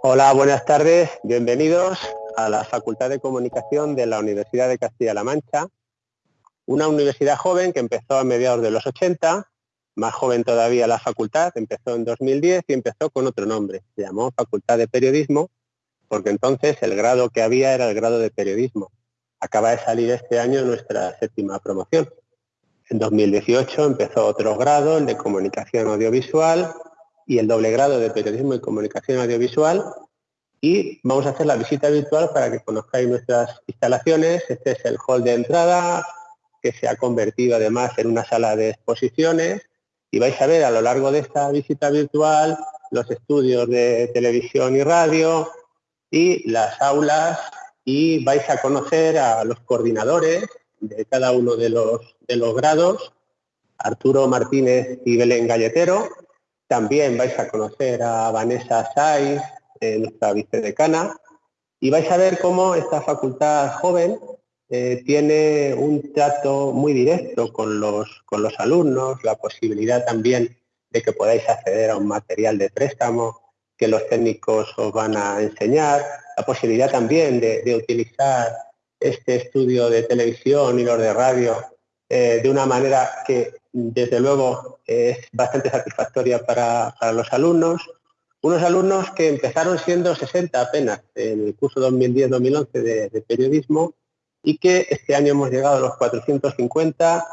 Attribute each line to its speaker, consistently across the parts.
Speaker 1: Hola, buenas tardes. Bienvenidos a la Facultad de Comunicación de la Universidad de Castilla-La Mancha, una universidad joven que empezó a mediados de los 80, más joven todavía la facultad, empezó en 2010 y empezó con otro nombre, se llamó Facultad de Periodismo, porque entonces el grado que había era el grado de periodismo. Acaba de salir este año nuestra séptima promoción. En 2018 empezó otro grado, el de Comunicación Audiovisual, y el doble grado de Periodismo y Comunicación Audiovisual. Y vamos a hacer la visita virtual para que conozcáis nuestras instalaciones. Este es el hall de entrada, que se ha convertido además en una sala de exposiciones. Y vais a ver a lo largo de esta visita virtual los estudios de televisión y radio y las aulas y vais a conocer a los coordinadores de cada uno de los, de los grados, Arturo Martínez y Belén Galletero, también vais a conocer a Vanessa Saiz, eh, nuestra vicedecana, y vais a ver cómo esta facultad joven eh, tiene un trato muy directo con los, con los alumnos, la posibilidad también de que podáis acceder a un material de préstamo que los técnicos os van a enseñar, la posibilidad también de, utilizar este estudio de televisión y los de radio eh, de una manera que desde luego es bastante satisfactoria para, los alumnos. Unos alumnos que empezaron siendo 60 apenas en el curso 2010-2011 de, periodismo y que este año hemos llegado a los 450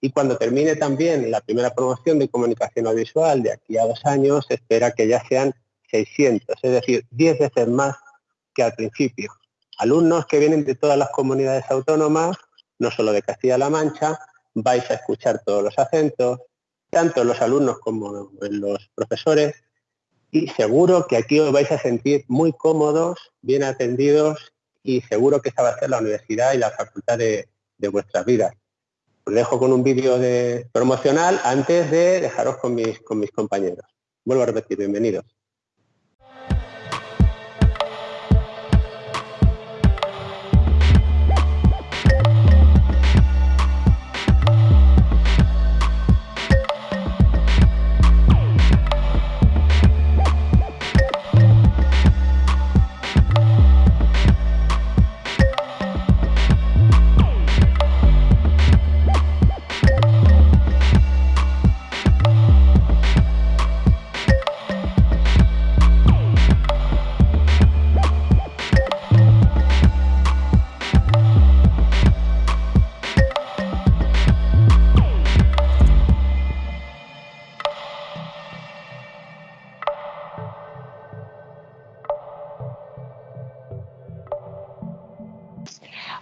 Speaker 1: y cuando termine también la primera promoción de comunicación audiovisual de aquí a dos años, se espera que ya sean 600, es decir, 10 veces más que al principio. Alumnos que vienen de todas las comunidades autónomas, no solo de Castilla-La Mancha, vais a escuchar todos los acentos, tanto los alumnos como los profesores, y seguro que aquí os vais a sentir muy cómodos, bien atendidos, y seguro que esta va a ser la universidad y la facultad de, vuestras vidas. Os dejo con un vídeo de promocional antes de dejaros con mis compañeros. Vuelvo a repetir, bienvenidos.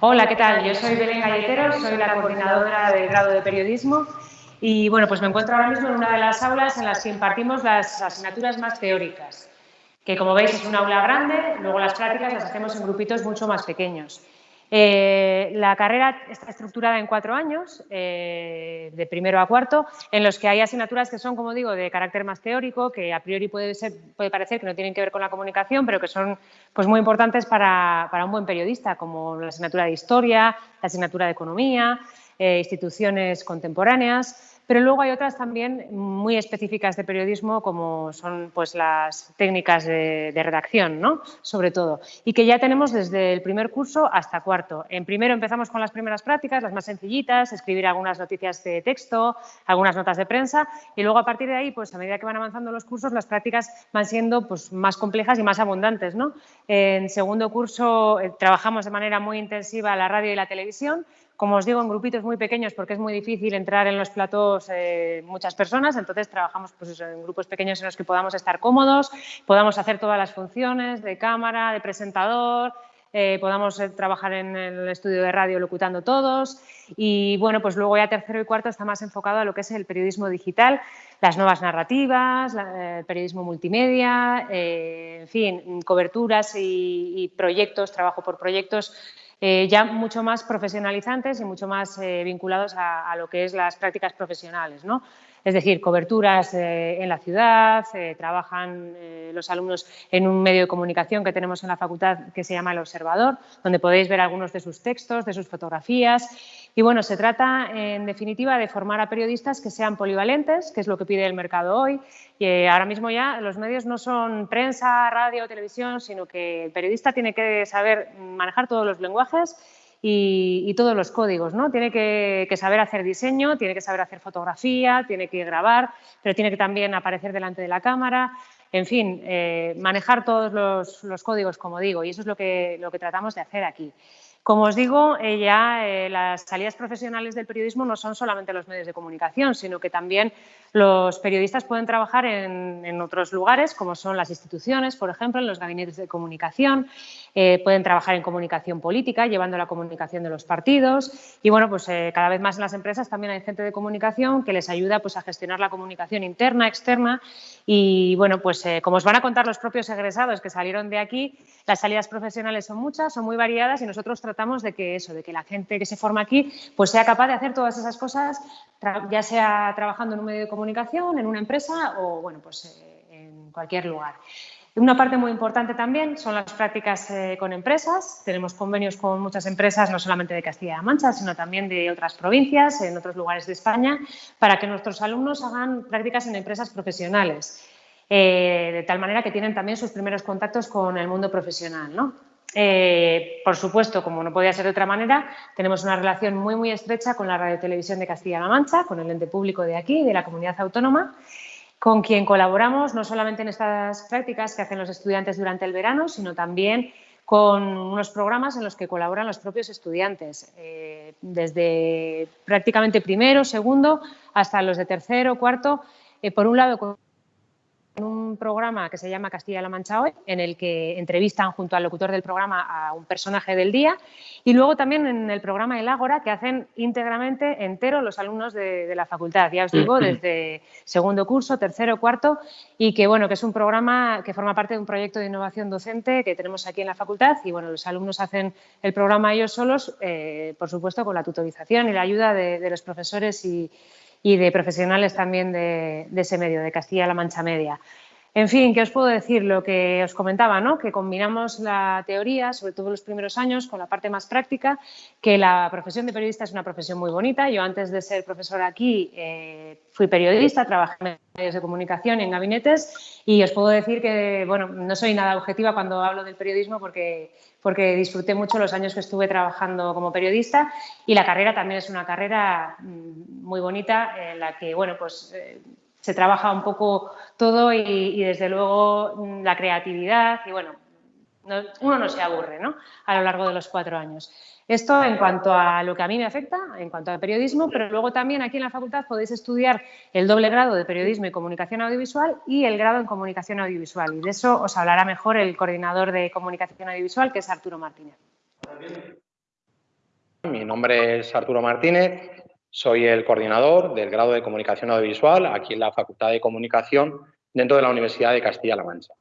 Speaker 2: Hola, ¿qué tal? Yo soy Belén Galletero, soy la coordinadora del grado de periodismo y bueno, pues me encuentro ahora mismo en una de las aulas en las que impartimos las asignaturas más teóricas, que como veis es una aula grande, luego las prácticas las hacemos en grupitos mucho más pequeños. Eh, la carrera está estructurada en cuatro años, eh, de primero a cuarto, en los que hay asignaturas que son, como digo, de carácter más teórico, que a priori puede, ser, puede parecer que no tienen que ver con la comunicación, pero que son pues, muy importantes para, para un buen periodista, como la asignatura de Historia, la asignatura de Economía, eh, instituciones contemporáneas, pero luego hay otras también muy específicas de periodismo, como son pues, las técnicas de, redacción, ¿no? sobre todo, y que ya tenemos desde el primer curso hasta cuarto. En primero empezamos con las primeras prácticas, las más sencillitas, escribir algunas noticias de texto, algunas notas de prensa, y luego a partir de ahí, pues a medida que van avanzando los cursos, las prácticas van siendo pues, más complejas y más abundantes. ¿no? En segundo curso eh, trabajamos de manera muy intensiva la radio y la televisión, como os digo, en grupitos muy pequeños porque es muy difícil entrar en los platos eh, muchas personas, entonces trabajamos pues en grupos pequeños en los que podamos estar cómodos, podamos hacer todas las funciones de cámara, de presentador, eh, podamos eh, trabajar en el estudio de radio locutando todos. Y bueno, pues luego ya tercero y cuarto está más enfocado a lo que es el periodismo digital, las nuevas narrativas, el periodismo multimedia, en fin, coberturas y proyectos, trabajo por proyectos eh, ya mucho más profesionalizantes y mucho más eh, vinculados a, lo que es las prácticas profesionales. ¿no? Es decir, coberturas eh, en la ciudad, eh, trabajan eh, los alumnos en un medio de comunicación que tenemos en la facultad que se llama El Observador, donde podéis ver algunos de sus textos, de sus fotografías. Y bueno, se trata en definitiva de formar a periodistas que sean polivalentes, que es lo que pide el mercado hoy. Y ahora mismo ya los medios no son prensa, radio, televisión, sino que el periodista tiene que saber manejar todos los lenguajes y, todos los códigos, ¿no? Tiene que, saber hacer diseño, tiene que saber hacer fotografía, tiene que grabar, pero tiene que también aparecer delante de la cámara, en fin, eh, manejar todos los, códigos, como digo, y eso es lo que, lo que tratamos de hacer aquí. Como os digo, eh, ya eh, las salidas profesionales del periodismo no son solamente los medios de comunicación, sino que también los periodistas pueden trabajar en, otros lugares, como son las instituciones, por ejemplo, en los gabinetes de comunicación, eh, pueden trabajar en comunicación política, llevando la comunicación de los partidos. Y, bueno, pues cada vez más en las empresas también hay gente de comunicación que les ayuda pues, a gestionar la comunicación interna, externa. Y, bueno, pues como os van a contar los propios egresados que salieron de aquí, las salidas profesionales son muchas, son muy variadas y nosotros tratamos tratamos de que eso, de que la gente que se forma aquí pues sea capaz de hacer todas esas cosas, ya sea trabajando en un medio de comunicación, en una empresa o bueno, pues eh, en cualquier lugar. Una parte muy importante también son las prácticas eh, con empresas. Tenemos convenios con muchas empresas, no solamente de Castilla-La Mancha, sino también de otras provincias, en otros lugares de España, para que nuestros alumnos hagan prácticas en empresas profesionales. Eh, de tal manera que tienen también sus primeros contactos con el mundo profesional. ¿no? Eh, por supuesto, como no podía ser de otra manera, tenemos una relación muy, muy estrecha con la Radio Televisión de Castilla-La Mancha, con el ente público de aquí, de la comunidad autónoma, con quien colaboramos no solamente en estas prácticas que hacen los estudiantes durante el verano, sino también con unos programas en los que colaboran los propios estudiantes, eh, desde prácticamente primero, segundo, hasta los de tercero, cuarto, eh, por un lado con un programa que se llama Castilla-La Mancha Hoy, en el que entrevistan junto al locutor del programa a un personaje del día, y luego también en el programa El Ágora, que hacen íntegramente entero los alumnos de, la facultad, ya os digo, desde segundo curso, tercero, cuarto, y que bueno, que es un programa que forma parte de un proyecto de innovación docente que tenemos aquí en la facultad, y bueno, los alumnos hacen el programa ellos solos, eh, por supuesto, con la tutorización y la ayuda de los profesores y y de profesionales también de, ese medio, de Castilla-La Mancha Media. En fin, ¿qué os puedo decir? Lo que os comentaba, ¿no? que combinamos la teoría, sobre todo los primeros años, con la parte más práctica, que la profesión de periodista es una profesión muy bonita. Yo antes de ser profesora aquí eh, fui periodista, trabajé en medios de comunicación en gabinetes y os puedo decir que bueno, no soy nada objetiva cuando hablo del periodismo porque, porque disfruté mucho los años que estuve trabajando como periodista y la carrera también es una carrera mm, muy bonita en la que bueno, pues, eh, se trabaja un poco todo y, desde luego mm, la creatividad y bueno, uno no se aburre ¿no? a lo largo de los cuatro años. Esto en cuanto a lo que a mí me afecta, en cuanto al periodismo, pero luego también aquí en la facultad podéis estudiar el doble grado de periodismo y comunicación audiovisual y el grado en comunicación audiovisual. Y de eso os hablará mejor el coordinador de comunicación audiovisual, que es Arturo Martínez.
Speaker 3: Mi nombre es Arturo Martínez, soy el coordinador del grado de Comunicación Audiovisual aquí en la Facultad de Comunicación dentro de la Universidad de Castilla-La Mancha.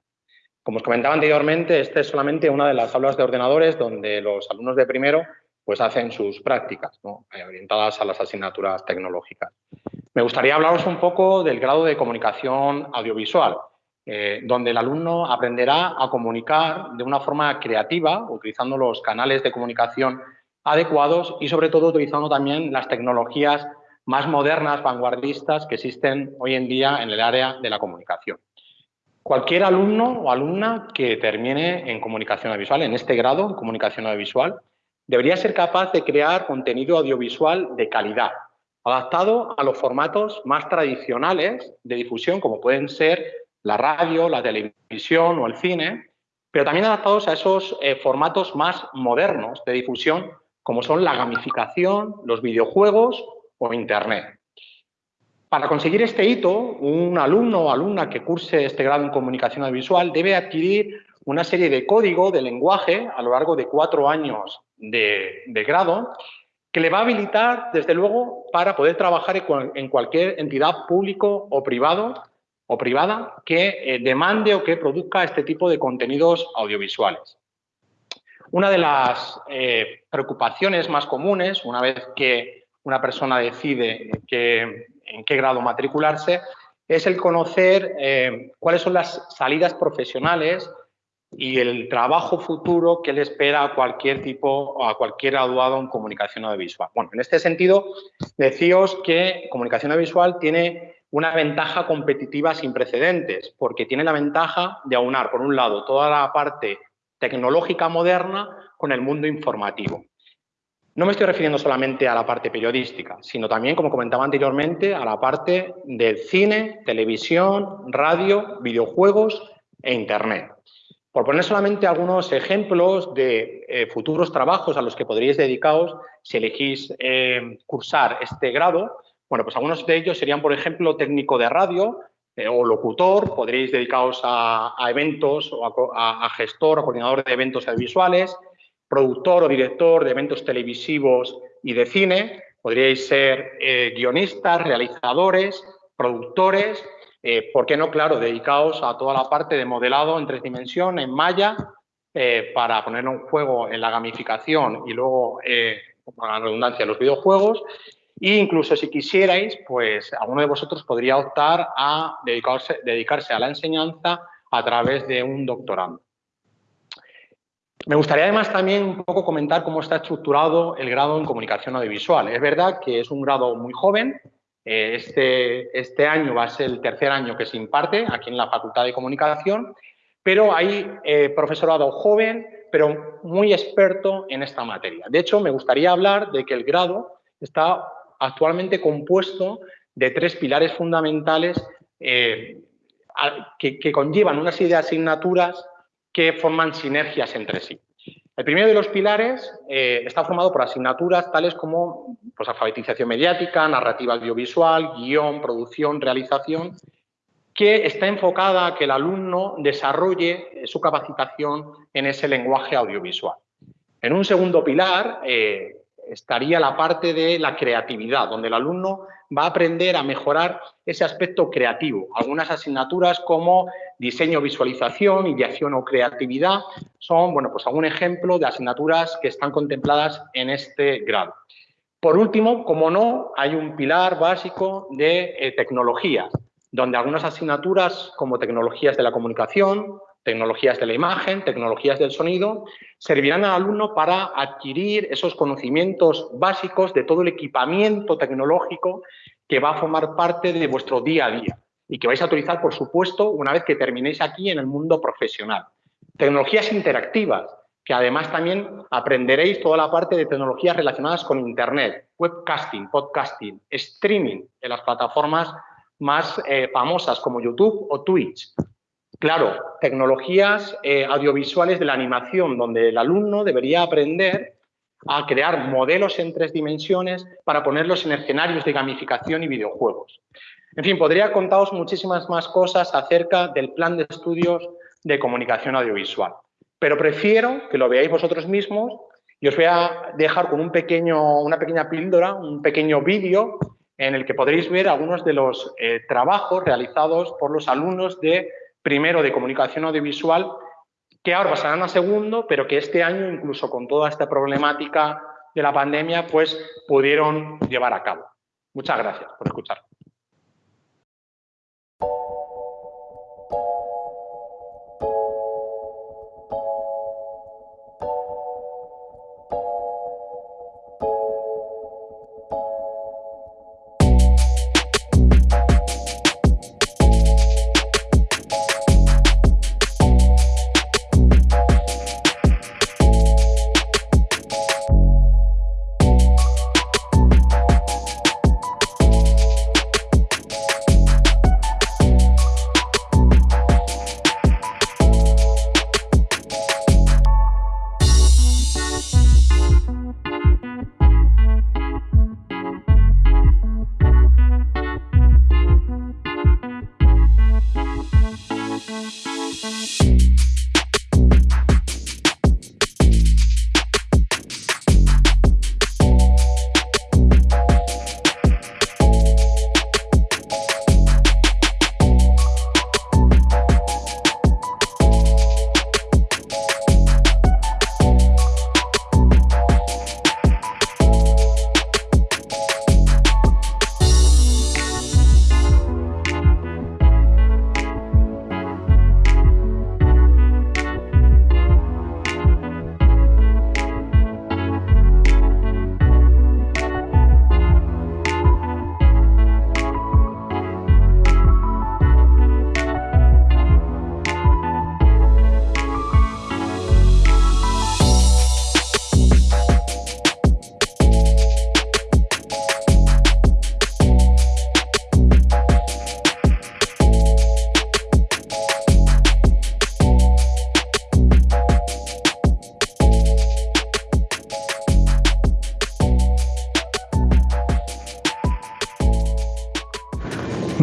Speaker 3: Como os comentaba anteriormente, esta es solamente una de las aulas de ordenadores donde los alumnos de primero pues, hacen sus prácticas eh, orientadas a las asignaturas tecnológicas. Me gustaría hablaros un poco del grado de Comunicación Audiovisual, eh, donde el alumno aprenderá a comunicar de una forma creativa, utilizando los canales de comunicación adecuados y sobre todo utilizando también las tecnologías más modernas, vanguardistas que existen hoy en día en el área de la comunicación. Cualquier alumno o alumna que termine en comunicación audiovisual, en este grado, comunicación audiovisual, debería ser capaz de crear contenido audiovisual de calidad, adaptado a los formatos más tradicionales de difusión, como pueden ser la radio, la televisión o el cine, pero también adaptados a esos eh, formatos más modernos de difusión como son la gamificación, los videojuegos o Internet. Para conseguir este hito, un alumno o alumna que curse este grado en comunicación audiovisual debe adquirir una serie de código de lenguaje a lo largo de cuatro años de, grado que le va a habilitar, desde luego, para poder trabajar en cualquier entidad público o privado o privada que eh, demande o que produzca este tipo de contenidos audiovisuales. Una de las eh, preocupaciones más comunes, una vez que una persona decide en qué grado matricularse, es el conocer eh, cuáles son las salidas profesionales y el trabajo futuro que le espera a cualquier tipo a cualquier graduado en comunicación audiovisual. Bueno, en este sentido, deciros que comunicación audiovisual tiene una ventaja competitiva sin precedentes, porque tiene la ventaja de aunar, por un lado, toda la parte tecnológica moderna con el mundo informativo. No me estoy refiriendo solamente a la parte periodística, sino también, como comentaba anteriormente, a la parte del cine, televisión, radio, videojuegos e Internet. Por poner solamente algunos ejemplos de eh, futuros trabajos a los que podríais dedicaros si elegís eh, cursar este grado, bueno, pues algunos de ellos serían, por ejemplo, técnico de radio eh, o locutor, podríais dedicaros a, eventos o a, gestor o coordinador de eventos audiovisuales, productor o director de eventos televisivos y de cine, podríais ser eh, guionistas, realizadores, productores, eh, ¿por qué no? Claro, dedicaos a toda la parte de modelado en tres dimensiones, en malla, eh, para poner un juego en la gamificación y luego, para la redundancia, los videojuegos. E incluso si quisierais, pues alguno de vosotros podría optar a dedicarse, dedicarse a la enseñanza a través de un doctorado. Me gustaría además también un poco comentar cómo está estructurado el grado en comunicación audiovisual. Es verdad que es un grado muy joven. Eh, este, este año va a ser el tercer año que se imparte aquí en la Facultad de Comunicación, pero hay eh, profesorado joven, pero muy experto en esta materia. De hecho, me gustaría hablar de que el grado está actualmente compuesto de tres pilares fundamentales eh, que, conllevan una serie de asignaturas que forman sinergias entre sí. El primero de los pilares eh, está formado por asignaturas tales como pues, alfabetización mediática, narrativa audiovisual, guion, producción, realización, que está enfocada a que el alumno desarrolle su capacitación en ese lenguaje audiovisual. En un segundo pilar eh, estaría la parte de la creatividad, donde el alumno va a aprender a mejorar ese aspecto creativo. Algunas asignaturas como diseño, visualización, ideación o creatividad son, bueno, pues algún ejemplo de asignaturas que están contempladas en este grado. Por último, como no, hay un pilar básico de eh, tecnologías, donde algunas asignaturas como tecnologías de la comunicación, tecnologías de la imagen, tecnologías del sonido, servirán al alumno para adquirir esos conocimientos básicos de todo el equipamiento tecnológico que va a formar parte de vuestro día a día y que vais a utilizar, por supuesto, una vez que terminéis aquí en el mundo profesional. Tecnologías interactivas, que además también aprenderéis toda la parte de tecnologías relacionadas con Internet, webcasting, podcasting, streaming en las plataformas más eh, famosas como YouTube o Twitch. Claro, tecnologías eh, audiovisuales de la animación, donde el alumno debería aprender a crear modelos en tres dimensiones para ponerlos en escenarios de gamificación y videojuegos. En fin, podría contaros muchísimas más cosas acerca del plan de estudios de comunicación audiovisual, pero prefiero que lo veáis vosotros mismos y os voy a dejar con un pequeño, una pequeña píldora, un pequeño vídeo en el que podréis ver algunos de los eh, trabajos realizados por los alumnos de primero de comunicación audiovisual que ahora pasarán a segundo, pero que este año, incluso con toda esta problemática de la pandemia, pues pudieron llevar a cabo. Muchas gracias por escuchar.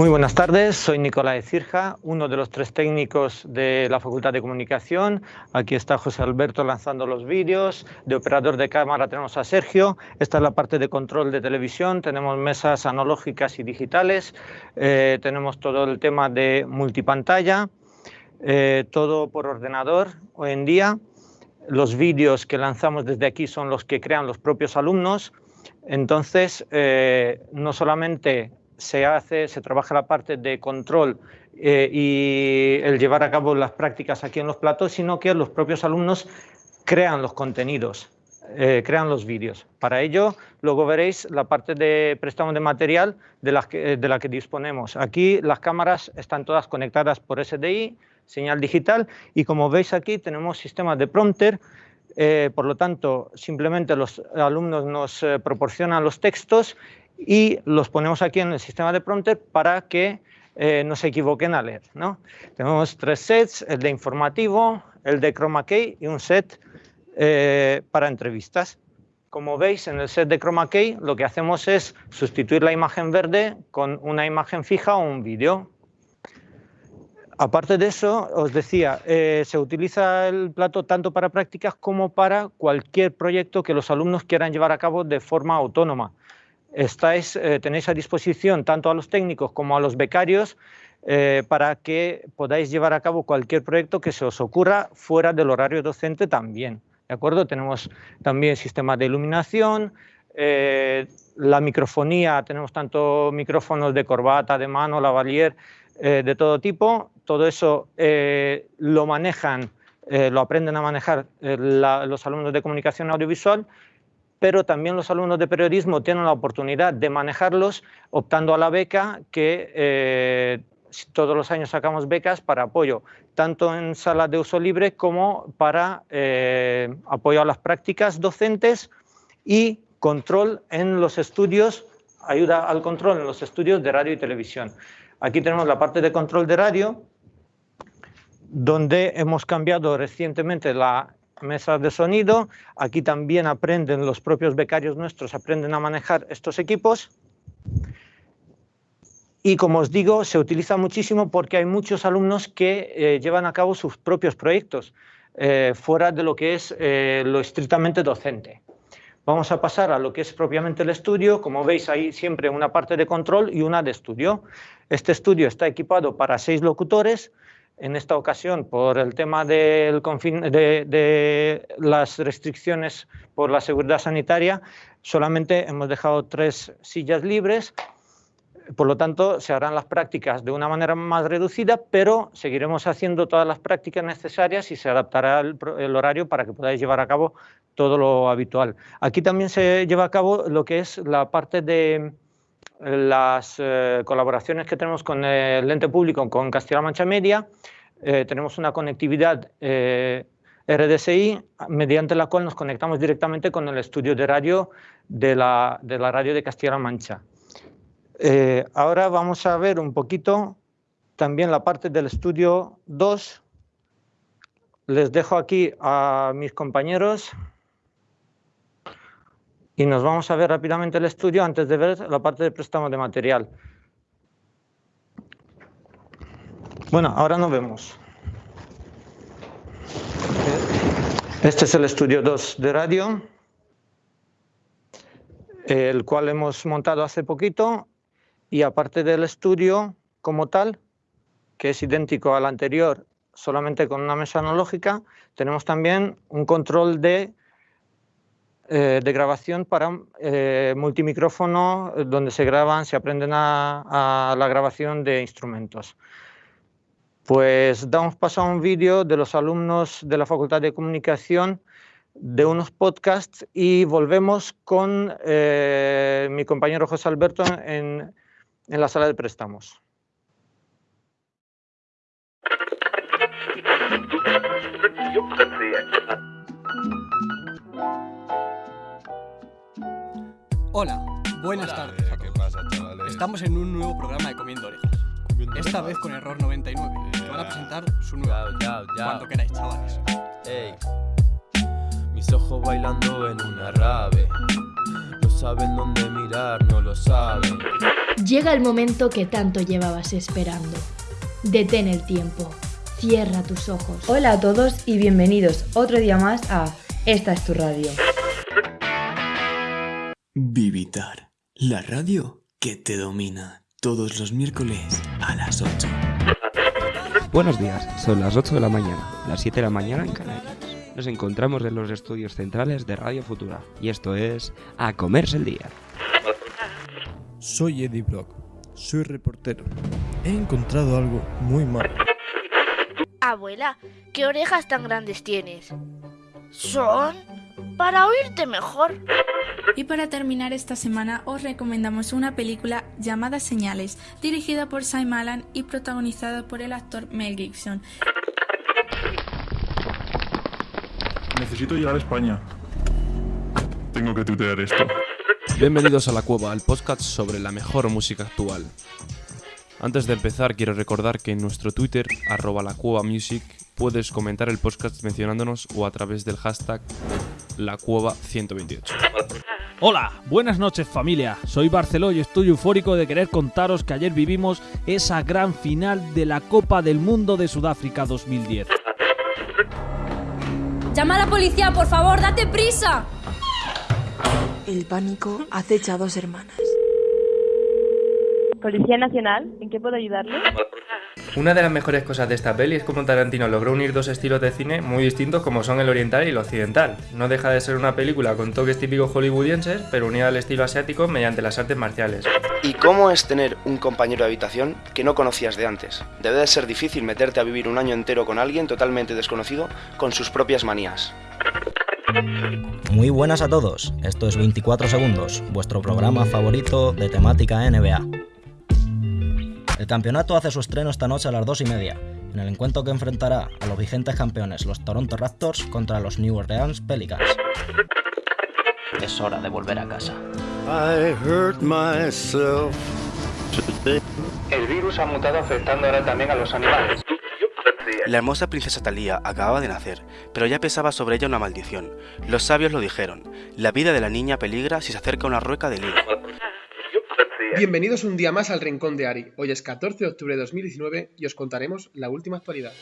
Speaker 4: Muy buenas tardes, soy Nicolás Cirja, uno de los tres técnicos de la Facultad de Comunicación. Aquí está José Alberto lanzando los vídeos. De operador de cámara tenemos a Sergio. Esta es la parte de control de televisión. Tenemos mesas analógicas y digitales. Eh, tenemos todo el tema de multipantalla. Eh, todo por ordenador hoy en día. Los vídeos que lanzamos desde aquí son los que crean los propios alumnos. Entonces, eh, no solamente se hace, se trabaja la parte de control eh, y el llevar a cabo las prácticas aquí en los platos, sino que los propios alumnos crean los contenidos, eh, crean los vídeos. Para ello, luego veréis la parte de préstamo de material de la, que, de la que disponemos. Aquí las cámaras están todas conectadas por SDI, señal digital, y como veis aquí tenemos sistemas de prompter, eh, por lo tanto, simplemente los alumnos nos proporcionan los textos y los ponemos aquí en el sistema de prompter para que eh, no se equivoquen a leer. ¿no? Tenemos tres sets, el de informativo, el de chroma key y un set eh, para entrevistas. Como veis, en el set de chroma key lo que hacemos es sustituir la imagen verde con una imagen fija o un vídeo. Aparte de eso, os decía, eh, se utiliza el plato tanto para prácticas como para cualquier proyecto que los alumnos quieran llevar a cabo de forma autónoma eh, tenéis a disposición tanto a los técnicos como a los becarios eh, para que podáis llevar a cabo cualquier proyecto que se os ocurra fuera del horario docente también. ¿De acuerdo? Tenemos también sistemas de iluminación, eh, la microfonía, tenemos tanto micrófonos de corbata, de mano, lavalier, de todo tipo. Todo eso lo manejan, lo aprenden a manejar los alumnos de comunicación audiovisual pero también los alumnos de periodismo tienen la oportunidad de manejarlos optando a la beca que eh, todos los años sacamos becas para apoyo, tanto en salas de uso libre como para eh, apoyo a las prácticas docentes y control en los estudios, ayuda al control en los estudios de radio y televisión. Aquí tenemos la parte de control de radio, donde hemos cambiado recientemente la mesas de sonido. Aquí también aprenden los propios becarios nuestros, aprenden a manejar estos equipos. Y como os digo, se utiliza muchísimo porque hay muchos alumnos que eh, llevan a cabo sus propios proyectos eh, fuera de lo que es eh, lo estrictamente docente. Vamos a pasar a lo que es propiamente el estudio. Como veis, hay siempre una parte de control y una de estudio. Este estudio está equipado para seis locutores, en esta ocasión, por el tema del de, de las restricciones por la seguridad sanitaria, solamente hemos dejado tres sillas libres, por lo tanto, se harán las prácticas de una manera más reducida, pero seguiremos haciendo todas las prácticas necesarias y se adaptará el, horario para que podáis llevar a cabo todo lo habitual. Aquí también se lleva a cabo lo que es la parte de las eh, colaboraciones que tenemos con el ente público, con Castilla-La Mancha Media, eh, tenemos una conectividad eh, RDSI mediante la cual nos conectamos directamente con el estudio de radio de la, de la radio de Castilla-La Mancha. ahora vamos a ver un poquito también la parte del estudio 2. Les dejo aquí a mis compañeros y nos vamos a ver rápidamente el estudio antes de ver la parte de préstamo de material. Bueno, ahora nos vemos. Este es el estudio 2 de radio, el cual hemos montado hace poquito y aparte del estudio como tal, que es idéntico al anterior, solamente con una mesa analógica, tenemos también un control de eh, de grabación para eh, multimicrófono eh, donde se graban, se aprenden a, la grabación de instrumentos. Pues damos paso a un vídeo de los alumnos de la Facultad de Comunicación de unos podcasts y volvemos con mi compañero José Alberto en, en la sala de préstamos.
Speaker 5: Hola, buenas tardes. A ¿Qué pasa, chavales? Estamos en un nuevo programa de Comiendo Orejas. Esta vez con Error 99, que van a presentar su nuevo. Cuando queráis, chavales. Ey.
Speaker 6: Mis ojos bailando en una rave. No saben dónde mirar, no lo saben.
Speaker 7: Llega el momento que tanto llevabas esperando. Detén el tiempo. Cierra tus ojos.
Speaker 8: Hola a todos y bienvenidos otro día más a Esta es tu radio.
Speaker 9: La radio que te domina. Todos los miércoles a las 8.
Speaker 10: Buenos días, son las 8 de la mañana, las 7 de la mañana en Canarias. Nos encontramos en los estudios centrales de Radio Futura y esto es A Comerse el Día.
Speaker 11: Soy Eddie Brock, soy reportero. He encontrado algo muy malo.
Speaker 12: Abuela, ¿qué orejas tan grandes tienes? Son para oírte mejor.
Speaker 13: Y para terminar esta semana os recomendamos una película llamada Señales, dirigida por Simon Allen y protagonizada por el actor Mel Gibson.
Speaker 14: Necesito llegar a España. Tengo que tutear esto.
Speaker 15: Bienvenidos a La Cueva, el podcast sobre la mejor música actual. Antes de empezar, quiero recordar que en nuestro Twitter, arroba la cueva music, puedes comentar el podcast mencionándonos o a través del hashtag la cueva 128.
Speaker 16: Hola, buenas noches familia. Soy Barceló y estoy eufórico de querer contaros que ayer vivimos esa gran final de la Copa del Mundo de Sudáfrica 2010.
Speaker 17: Llama a la policía, por favor, date prisa.
Speaker 18: El pánico acecha a dos hermanas.
Speaker 19: Policía Nacional, ¿en qué puedo ayudarle?
Speaker 20: Una de las mejores cosas de esta peli es cómo Tarantino logró unir dos estilos de cine muy distintos como son el oriental y el occidental. No deja de ser una película con toques típicos hollywoodienses, pero unida al estilo asiático mediante las artes marciales.
Speaker 21: ¿Y cómo es tener un compañero de habitación que no conocías de antes? Debe de ser difícil meterte a vivir un año entero con alguien totalmente desconocido con sus propias manías.
Speaker 22: Muy buenas a todos, esto es 24 segundos, vuestro programa favorito de temática NBA. El campeonato hace su estreno esta noche a las 2 y media, en el encuentro que enfrentará a los vigentes campeones, los Toronto Raptors, contra los New Orleans Pelicans.
Speaker 23: Es hora de volver a casa.
Speaker 20: El virus ha mutado afectando ahora también a los animales.
Speaker 21: La hermosa princesa Talía acababa de nacer, pero ya pesaba sobre ella una maldición. Los sabios lo dijeron, la vida de la niña peligra si se acerca a una rueca de lino.
Speaker 24: Bienvenidos un día más al Rincón de Ari. Hoy es 14 de octubre de 2019 y os contaremos la última actualidad.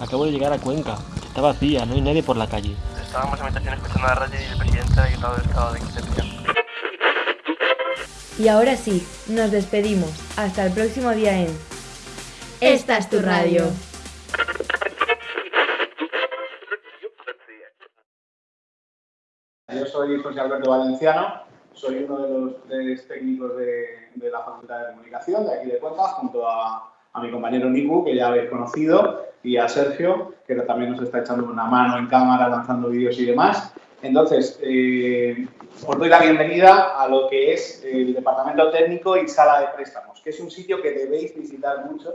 Speaker 25: Acabo de llegar a Cuenca. Está vacía, no hay nadie por la calle.
Speaker 26: Estábamos en habitación escuchando la radio y el presidente ha declarado el estado de excepción.
Speaker 8: Y ahora sí, nos despedimos. Hasta el próximo día en
Speaker 7: Esta es tu radio.
Speaker 3: Soy José Alberto Valenciano, soy uno de los tres técnicos de, la Facultad de Comunicación de aquí de Cuenca, junto a, a, mi compañero Niku, que ya habéis conocido, y a Sergio, que también nos está echando una mano en cámara, lanzando vídeos y demás. Entonces, eh, os doy la bienvenida a lo que es el Departamento Técnico y Sala de Préstamos, que es un sitio que debéis visitar mucho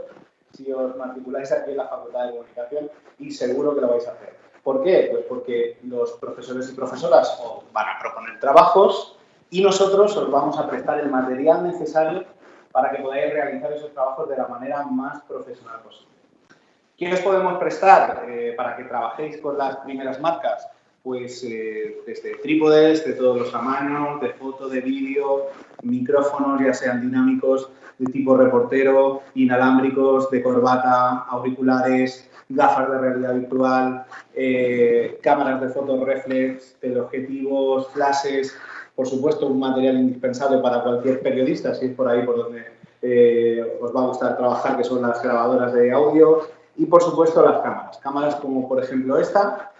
Speaker 3: si os matriculáis aquí en la Facultad de Comunicación y seguro que lo vais a hacer. ¿Por qué? Pues porque los profesores y profesoras os van a proponer trabajos y nosotros os vamos a prestar el material necesario para que podáis realizar esos trabajos de la manera más profesional posible. ¿Qué os podemos prestar eh, para que trabajéis con las primeras marcas? Pues eh, desde trípodes de todos los tamaños, de foto, de vídeo, micrófonos ya sean dinámicos de tipo reportero, inalámbricos, de corbata, auriculares, gafas de realidad virtual, eh, cámaras de foto reflex, teleobjetivos, flashes, por supuesto un material indispensable para cualquier periodista, si es por ahí por donde eh, os va a gustar trabajar, que son las grabadoras de audio, y por supuesto las cámaras, cámaras como por ejemplo esta,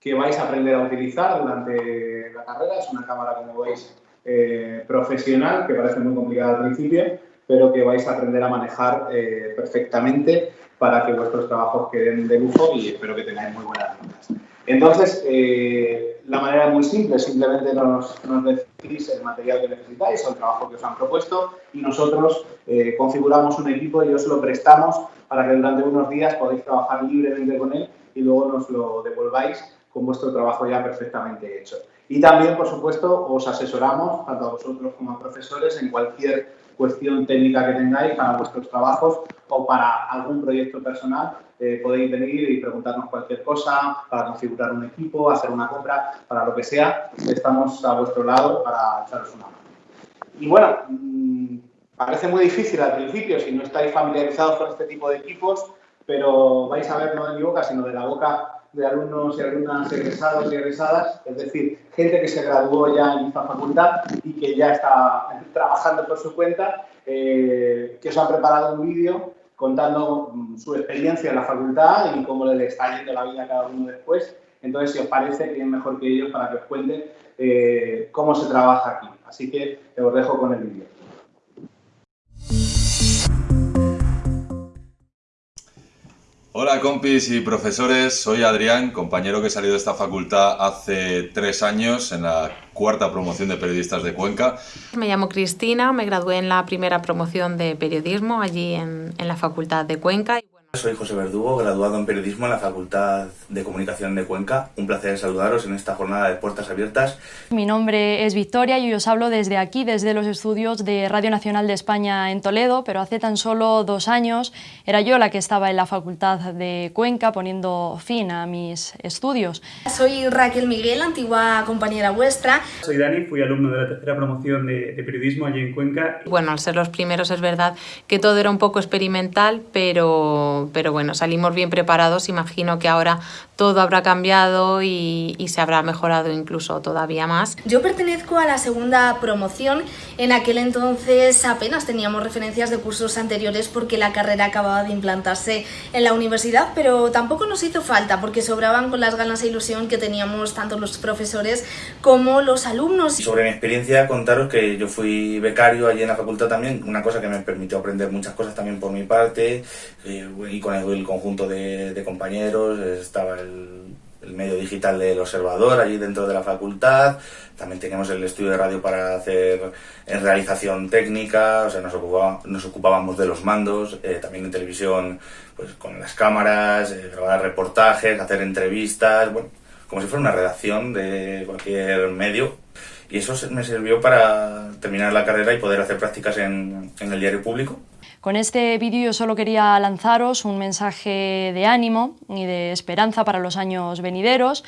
Speaker 3: que vais a aprender a utilizar durante la carrera, es una cámara como veis eh, profesional, que parece muy complicada al principio, pero que vais a aprender a manejar eh, perfectamente para que vuestros trabajos queden de lujo y espero que tengáis muy buenas notas. Entonces, eh, la manera es muy simple, simplemente nos, nos, decís el material que necesitáis o el trabajo que os han propuesto y nosotros eh, configuramos un equipo y os lo prestamos para que durante unos días podáis trabajar libremente con él y luego nos lo devolváis con vuestro trabajo ya perfectamente hecho. Y también, por supuesto, os asesoramos, tanto a vosotros como a profesores, en cualquier cuestión técnica que tengáis para vuestros trabajos o para algún proyecto personal. Eh, podéis venir y preguntarnos cualquier cosa para configurar un equipo, hacer una compra, para lo que sea. Estamos a vuestro lado para echaros una mano. Y bueno, mm, parece muy difícil al principio si no estáis familiarizados con este tipo de equipos, pero vais a ver no de mi boca, sino de la boca de alumnos y alumnas egresados y egresadas, es decir, gente que se graduó ya en esta facultad y que ya está trabajando por su cuenta, eh, que os han preparado un vídeo contando mm, su experiencia en la facultad y cómo le está yendo la vida a cada uno después. Entonces, si os parece, quién mejor que ellos para que os cuente eh, cómo se trabaja aquí. Así que os dejo con el vídeo.
Speaker 27: Hola compis y profesores, soy Adrián, compañero que he salido de esta facultad hace tres años en la cuarta promoción de periodistas de Cuenca.
Speaker 28: Me llamo Cristina, me gradué en la primera promoción de periodismo allí en, en la facultad de Cuenca.
Speaker 29: Soy José Verdugo, graduado en periodismo en la Facultad de Comunicación de Cuenca. Un placer saludaros en esta jornada de puertas abiertas.
Speaker 30: Mi nombre es Victoria y os hablo desde aquí, desde los estudios de Radio Nacional de España en Toledo, pero hace tan solo dos años era yo la que estaba en la Facultad de Cuenca poniendo fin a mis estudios.
Speaker 31: Soy Raquel Miguel, antigua compañera vuestra.
Speaker 32: Soy Dani, fui alumno de la tercera promoción de, de periodismo allí en Cuenca.
Speaker 28: Bueno, al ser los primeros es verdad que todo era un poco experimental, pero pero, bueno, salimos bien preparados. Imagino que ahora todo habrá cambiado y, y, se habrá mejorado incluso todavía más.
Speaker 31: Yo pertenezco a la segunda promoción. En aquel entonces apenas teníamos referencias de cursos anteriores porque la carrera acababa de implantarse en la universidad, pero tampoco nos hizo falta porque sobraban con las ganas e ilusión que teníamos tanto los profesores como los alumnos.
Speaker 29: Sobre mi experiencia, contaros que yo fui becario allí en la facultad también, una cosa que me permitió aprender muchas cosas también por mi parte. Eh, y con el, conjunto de, compañeros, estaba el, medio digital del observador allí dentro de la facultad, también teníamos el estudio de radio para hacer en realización técnica, o sea, nos, ocupábamos de los mandos, eh, también en televisión, pues con las cámaras, eh, grabar reportajes, hacer entrevistas, bueno, como si fuera una redacción de cualquier medio. Y eso me sirvió para terminar la carrera y poder hacer prácticas en el diario público.
Speaker 30: Con este vídeo solo quería lanzaros un mensaje de ánimo y de esperanza para los años venideros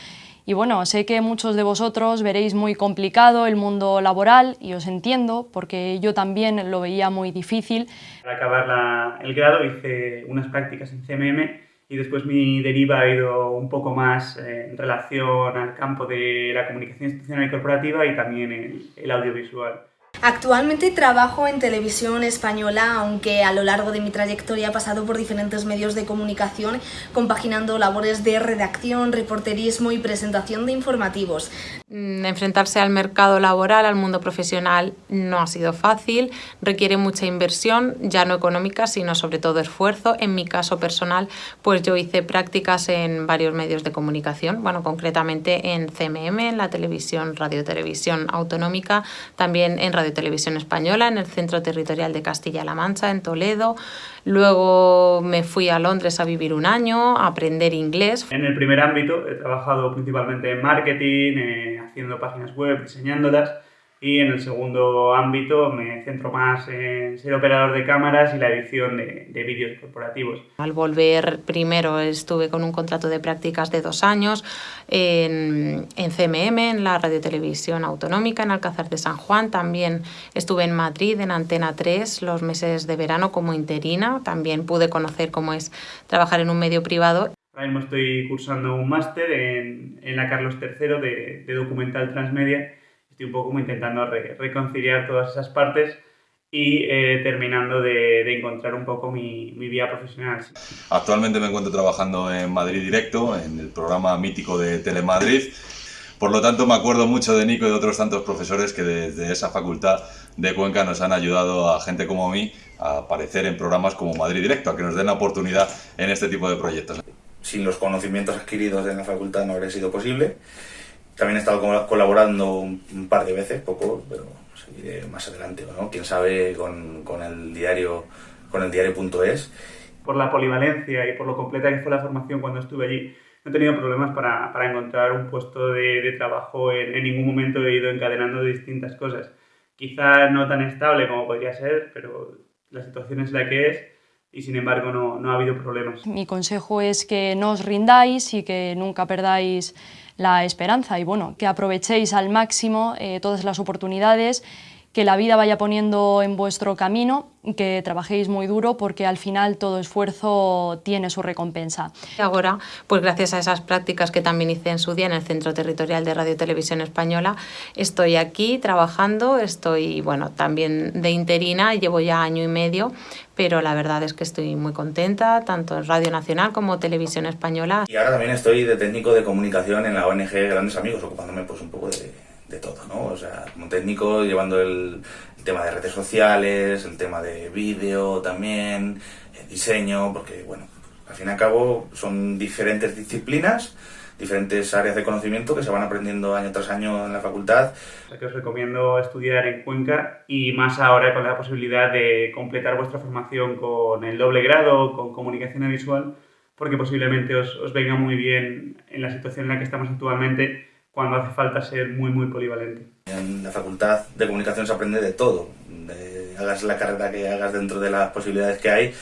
Speaker 30: y bueno, sé que muchos de vosotros veréis muy complicado el mundo laboral y os entiendo porque yo también lo veía muy difícil.
Speaker 32: Para acabar el grado hice unas prácticas en CMM y después mi deriva ha ido un poco más en relación al campo de la comunicación institucional y corporativa y también el audiovisual.
Speaker 31: Actualmente trabajo en televisión española, aunque a lo largo de mi trayectoria he pasado por diferentes medios de comunicación, compaginando labores de redacción, reporterismo y presentación de informativos.
Speaker 28: Enfrentarse al mercado laboral, al mundo profesional, no ha sido fácil, requiere mucha inversión, ya no económica, sino sobre todo esfuerzo. En mi caso personal, pues yo hice prácticas en varios medios de comunicación, bueno, concretamente en CMM, en la televisión, radio televisión autonómica, también en Radio Televisión Española, en el Centro Territorial de Castilla-La Mancha, en Toledo. Luego me fui a Londres a vivir un año, a aprender inglés.
Speaker 32: En el primer ámbito he trabajado principalmente en marketing, eh, haciendo páginas web, diseñándolas. Y en el segundo ámbito me centro más en ser operador de cámaras y la edición de, de vídeos corporativos.
Speaker 28: Al volver primero estuve con un contrato de prácticas de dos años en, en CMM, en la radiotelevisión autonómica, en Alcázar de San Juan. También estuve en Madrid, en Antena 3, los meses de verano como interina. También pude conocer cómo es trabajar en un medio privado.
Speaker 32: Ahora mismo estoy cursando un máster en, en la Carlos III de, de documental transmedia estoy un poco como intentando re reconciliar todas esas partes y eh, terminando de, de, encontrar un poco mi, mi vida profesional.
Speaker 27: Actualmente me encuentro trabajando en Madrid Directo, en el programa mítico de Telemadrid. Por lo tanto, me acuerdo mucho de Nico y de otros tantos profesores que desde esa facultad de Cuenca nos han ayudado a gente como mí a aparecer en programas como Madrid Directo, a que nos den la oportunidad en este tipo de proyectos.
Speaker 29: Sin los conocimientos adquiridos en la facultad no habría sido posible. También he estado colaborando un par de veces, poco, pero seguiré más adelante, ¿no? Quién sabe con, con el diario con el diario.es.
Speaker 32: Por la polivalencia y por lo completa que fue la formación cuando estuve allí, no he tenido problemas para, para encontrar un puesto de, de trabajo. En, en, ningún momento he ido encadenando distintas cosas. Quizá no tan estable como podría ser, pero la situación es la que es y sin embargo no, no ha habido problemas.
Speaker 30: Mi consejo es que no os rindáis y que nunca perdáis la esperanza y bueno, que aprovechéis al máximo eh, todas las oportunidades que la vida vaya poniendo en vuestro camino y que trabajéis muy duro porque al final todo esfuerzo tiene su recompensa.
Speaker 28: Ahora, pues gracias a esas prácticas que también hice en su día en el Centro Territorial de Radio y Televisión Española, estoy aquí trabajando, estoy, bueno, también de interina, llevo ya año y medio, pero la verdad es que estoy muy contenta, tanto en Radio Nacional como Televisión Española.
Speaker 29: Y ahora también estoy de técnico de comunicación en la ONG Grandes Amigos, ocupándome pues un poco de de todo, ¿no? O sea, como técnico llevando el, el tema de redes sociales, el tema de vídeo también, el diseño, porque, bueno, al fin y al cabo son diferentes disciplinas, diferentes áreas de conocimiento que se van aprendiendo año tras año en la facultad.
Speaker 32: Que os recomiendo estudiar en Cuenca y más ahora con la posibilidad de completar vuestra formación con el doble grado, con comunicación visual, porque posiblemente os, os venga muy bien en la situación en la que estamos actualmente cuando hace falta ser muy, muy polivalente.
Speaker 29: En la facultad de comunicación se aprende de todo. De, hagas la carrera que hagas dentro de las posibilidades que hay,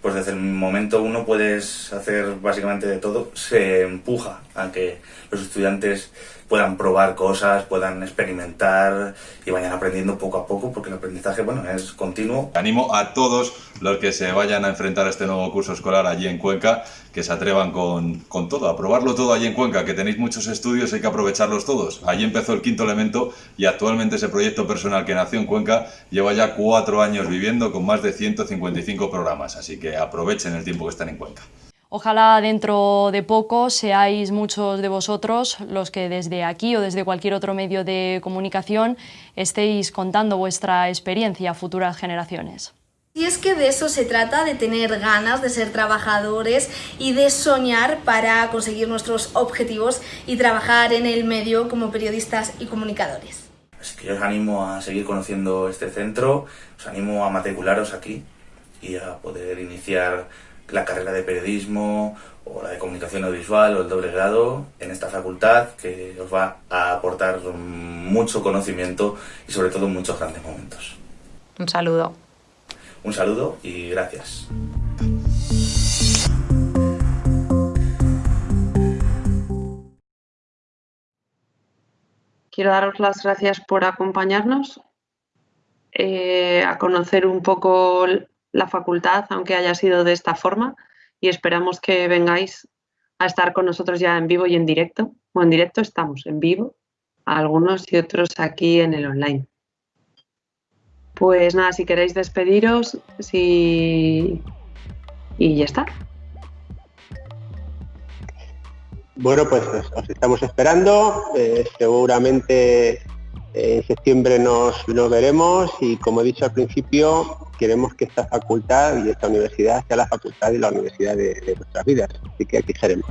Speaker 29: pues desde el momento uno puedes hacer básicamente de todo. Se empuja a que los estudiantes puedan probar cosas, puedan experimentar y vayan aprendiendo poco a poco, porque el aprendizaje, bueno, es continuo.
Speaker 27: Animo a todos los que se vayan a enfrentar a este nuevo curso escolar allí en Cuenca, que se atrevan con, con todo, a probarlo todo allí en Cuenca, que tenéis muchos estudios, hay que aprovecharlos todos. Allí empezó el quinto elemento y actualmente ese proyecto personal que nació en Cuenca lleva ya cuatro años viviendo con más de 155 programas, así que aprovechen el tiempo que están en Cuenca.
Speaker 30: Ojalá dentro de poco seáis muchos de vosotros los que desde aquí o desde cualquier otro medio de comunicación estéis contando vuestra experiencia a futuras generaciones.
Speaker 31: Y es que de eso se trata, de tener ganas de ser trabajadores y de soñar para conseguir nuestros objetivos y trabajar en el medio como periodistas y comunicadores.
Speaker 29: Así que yo os animo a seguir conociendo este centro, os animo a matricularos aquí y a poder iniciar la carrera de periodismo o la de comunicación audiovisual o el doble grado en esta facultad que os va a aportar mucho conocimiento y sobre todo muchos grandes momentos.
Speaker 28: Un saludo.
Speaker 29: Un saludo y gracias.
Speaker 33: Quiero daros las gracias por acompañarnos, eh, a conocer un poco la facultad, aunque haya sido de esta forma, y esperamos que vengáis a estar con nosotros ya en vivo y en directo. Bueno, en directo estamos, en vivo, algunos y otros aquí en el online. Pues nada, si queréis despediros, si... y ya está.
Speaker 34: Bueno, pues os estamos esperando. Eh, seguramente en septiembre nos, nos veremos y como he dicho al principio, queremos que esta facultad y esta universidad sea la facultad y la universidad de, nuestras vidas. Así que aquí seremos.